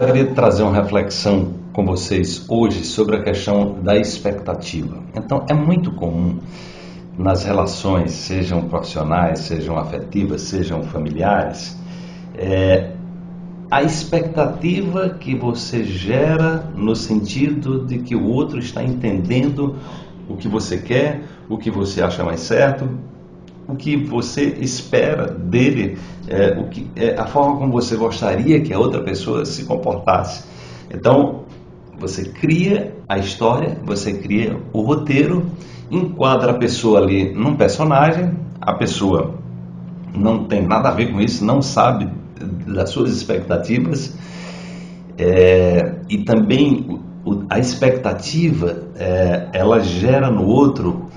Eu queria trazer uma reflexão com vocês hoje sobre a questão da expectativa. Então, é muito comum nas relações, sejam profissionais, sejam afetivas, sejam familiares, é, a expectativa que você gera no sentido de que o outro está entendendo o que você quer, o que você acha mais certo, o que você espera dele, é, o que, é, a forma como você gostaria que a outra pessoa se comportasse. Então, você cria a história, você cria o roteiro, enquadra a pessoa ali num personagem, a pessoa não tem nada a ver com isso, não sabe das suas expectativas, é, e também a expectativa, é, ela gera no outro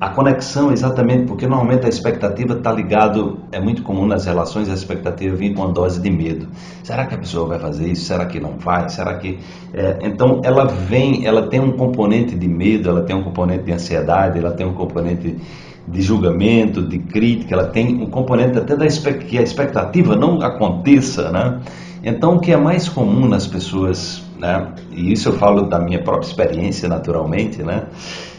a conexão, exatamente, porque normalmente a expectativa está ligado, é muito comum nas relações a expectativa vir com uma dose de medo. Será que a pessoa vai fazer isso? Será que não vai? Será que... É, então ela vem, ela tem um componente de medo, ela tem um componente de ansiedade, ela tem um componente de julgamento, de crítica, ela tem um componente até da que a expectativa não aconteça, né? Então o que é mais comum nas pessoas, né? E isso eu falo da minha própria experiência, naturalmente, né?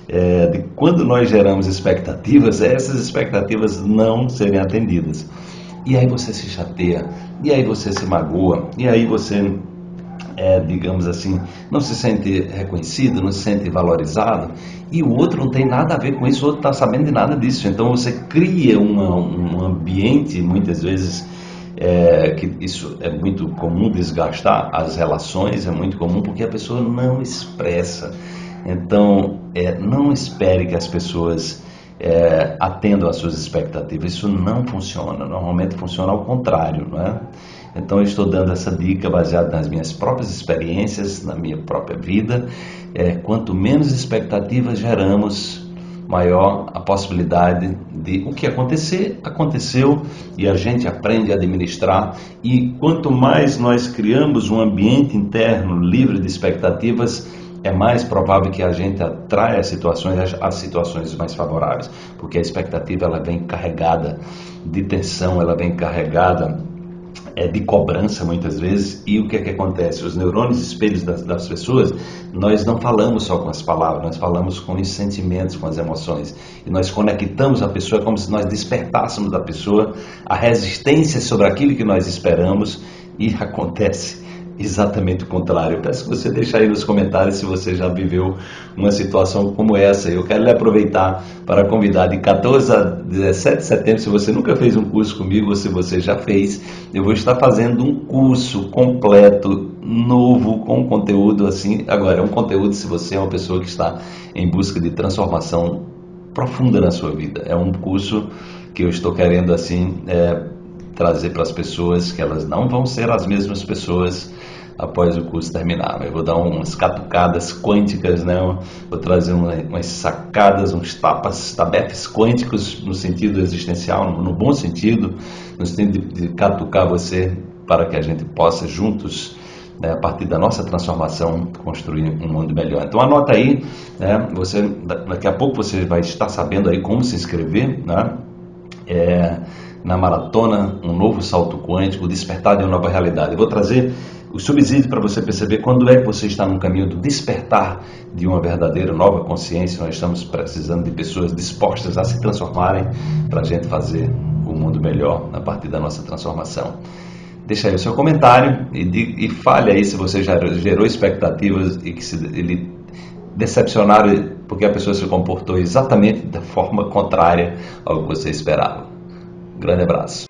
É, de quando nós geramos expectativas, essas expectativas não serem atendidas. E aí você se chateia, e aí você se magoa, e aí você, é, digamos assim, não se sente reconhecido, não se sente valorizado, e o outro não tem nada a ver com isso, o outro está sabendo de nada disso. Então você cria uma, um ambiente, muitas vezes, é, que isso é muito comum desgastar as relações, é muito comum porque a pessoa não expressa então, é, não espere que as pessoas é, atendam às suas expectativas. Isso não funciona. Normalmente funciona ao contrário, não é? Então, eu estou dando essa dica baseada nas minhas próprias experiências, na minha própria vida. É, quanto menos expectativas geramos, maior a possibilidade de o que acontecer, aconteceu e a gente aprende a administrar. E quanto mais nós criamos um ambiente interno livre de expectativas, é mais provável que a gente atraia situações, as situações mais favoráveis, porque a expectativa ela vem carregada de tensão, ela vem carregada é, de cobrança muitas vezes. E o que é que acontece? Os neurônios espelhos das, das pessoas, nós não falamos só com as palavras, nós falamos com os sentimentos, com as emoções. E nós conectamos a pessoa como se nós despertássemos da pessoa a resistência sobre aquilo que nós esperamos e acontece exatamente o contrário. Eu peço que você deixe aí nos comentários se você já viveu uma situação como essa. Eu quero lhe aproveitar para convidar de 14 a 17 de setembro, se você nunca fez um curso comigo ou se você já fez, eu vou estar fazendo um curso completo, novo, com conteúdo assim. Agora, é um conteúdo se você é uma pessoa que está em busca de transformação profunda na sua vida. É um curso que eu estou querendo assim é, trazer para as pessoas que elas não vão ser as mesmas pessoas após o curso terminar. Eu vou dar umas catucadas quânticas, né? vou trazer umas sacadas, uns tapas, tabefes quânticos no sentido existencial, no bom sentido, no sentido de, catucar você para que a gente possa juntos né, a partir da nossa transformação, construir um mundo melhor. Então anota aí, né, você, daqui a pouco você vai estar sabendo aí como se inscrever, né, é, na maratona, um novo salto quântico, despertar de uma nova realidade. Eu vou trazer o subsídio para você perceber quando é que você está no caminho do despertar de uma verdadeira nova consciência. Nós estamos precisando de pessoas dispostas a se transformarem para a gente fazer o um mundo melhor a partir da nossa transformação. Deixa aí o seu comentário e, de, e fale aí se você já gerou expectativas e que se, ele decepcionaram porque a pessoa se comportou exatamente da forma contrária ao que você esperava. Grande abraço.